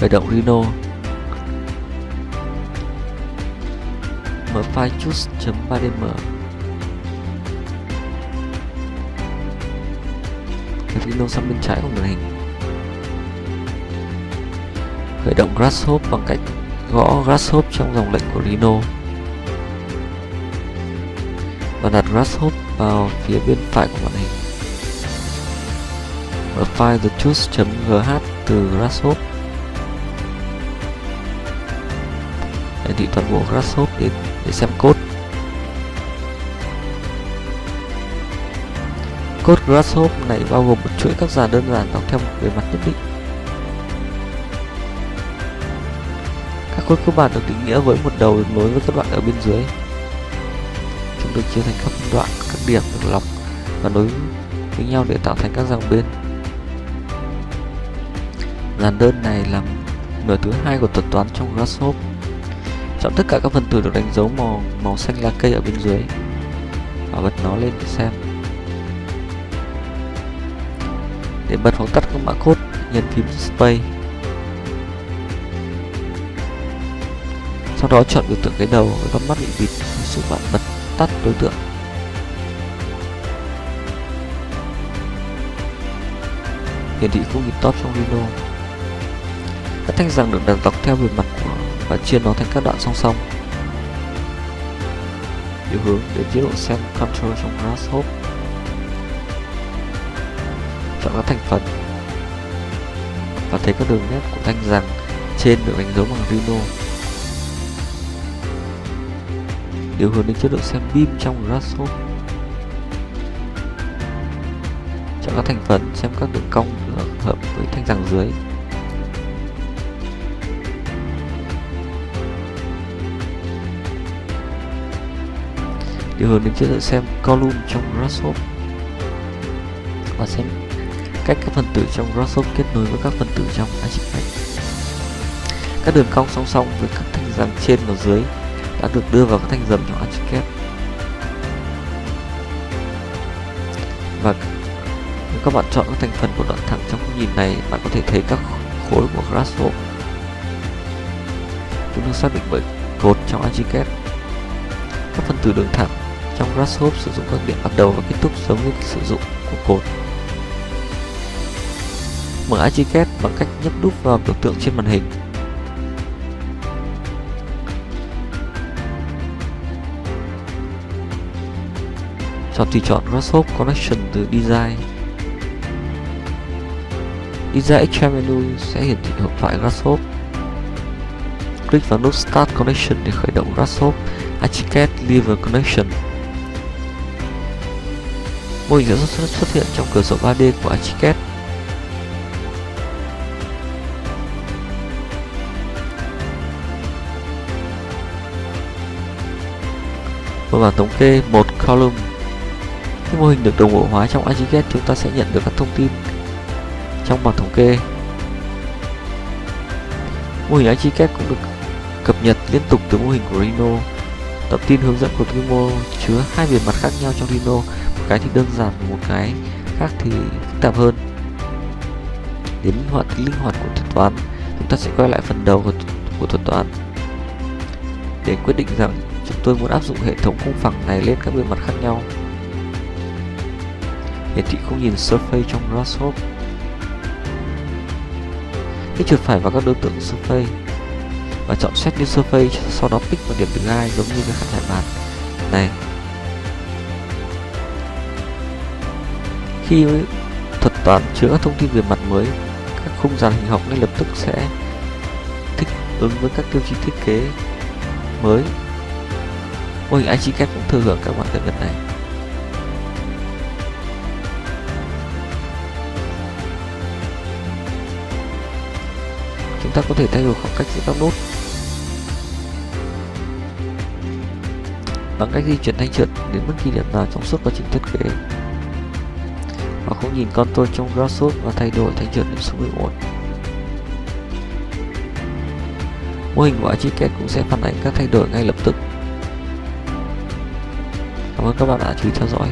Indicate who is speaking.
Speaker 1: khởi động Rhino mở file choose.3dm Rhino sang bên trái của màn hình. Khởi động Grasshop bằng cách gõ Grasshop trong dòng lệnh của Rhino và đặt Grasshop vào phía bên phải của màn hình. Mở file thechoose.gh từ Grasshop thị toàn bộ Grasshopper để, để xem code. Code Grasshop này bao gồm một chuỗi các dàn đơn giản đọc theo một bề mặt nhất định. Các code cơ bản được định nghĩa với một đầu nối với các đoạn ở bên dưới. Chúng được chia thành các đoạn các điểm được lọc và nối với nhau để tạo thành các dòng bên. Dàn đơn này là nửa thứ hai của thuật toán trong Grasshop chọn tất cả các phần tử được đánh dấu màu màu xanh lá cây ở bên dưới. Và bật nó lên để xem. Để bật hoặc tắt các mã code nhấn phím space sau đó chọn biểu tượng cái đầu với con mắt bị bịt giúp bạn bật tắt đối tượng. Hiển thị khung nhịp top trong Rhino các thanh rằng được đặt dọc theo bề mặt và chia nó thành các đoạn song song. Điều hướng đến chế độ xem control trong Grasshopper. Chọn các thành phần. Và thấy các đường nét của thanh rằng trên được đánh dấu bằng Rhino điều hướng đến chế độ xem beam trong Grasshopper. Chọn các thành phần, xem các đường cong hợp với thanh rằng dưới. Điều hướng đến sẽ xem column trong Grasshopper và xem cách các phần tử trong Grasshopper kết nối với các phần tử trong Archicad. Các đường cong song song với các thanh dầm trên và dưới đã được đưa vào các thanh dầm trong Archicad. Và nếu các bạn chọn các thành phần của đoạn thẳng trong khung nhìn này, bạn có thể thấy các khối của Grasshopper. Chúng được xác định bởi cột trong Archicad. Các phần tử đường thẳng trong Grasshopper sử dụng các điểm bắt đầu và kết thúc giống như sử dụng của cột Mở Archicad bằng cách nhấp đúp vào biểu tượng trên màn hình. Chọn tùy chọn Grasshopper Connection từ Design. Design Extra Menu sẽ hiển thị hộp thoại Grasshopper. Click vào nút Start Connection để khởi động Grasshopper, Archicad Liver Connection mô hình sản xuất, xuất hiện trong cửa sổ 3D của Archicad. Một bảng thống kê một column. Khi mô hình được đồng bộ hóa trong Archicad, chúng ta sẽ nhận được các thông tin trong bảng thống kê. Mô hình Archicad cũng được cập nhật liên tục từ mô hình của Rhino. Tập tin hướng dẫn của Rhino chứa hai bề mặt khác nhau trong Rhino cái thì đơn giản một cái khác thì phức tạp hơn. Đến hoạt tính linh hoạt của thuật toán chúng ta sẽ quay lại phần đầu của, của thuật toán. Để quyết định rằng chúng tôi muốn áp dụng hệ thống khung phẳng này lên các bề mặt khác nhau. Hiển thị không nhìn surface trong grasshop hãy chuột phải vào các đối tượng surface và chọn set new surface sau đó pick vào điểm thứ hai giống như cái khăn trải bàn. Này Khi thuật toán chứa các thông tin về mặt mới, các khung dàn hình học ngay lập tức sẽ thích ứng với các tiêu chí thiết kế mới. Mô hình Archicad cũng thừa hưởng các bạn cập nhật này. Chúng ta có thể thay đổi khoảng cách giữa các nút bằng cách di chuyển thanh trượt đến bất kỳ điểm nào trong suốt quá trình thiết kế và cũng nhìn con tôi trong Grasshopper và thay đổi thành trượt điểm số 11. Mô hình của Archicad cũng sẽ phản ánh các thay đổi ngay lập tức. Cảm ơn các bạn đã chú ý theo dõi.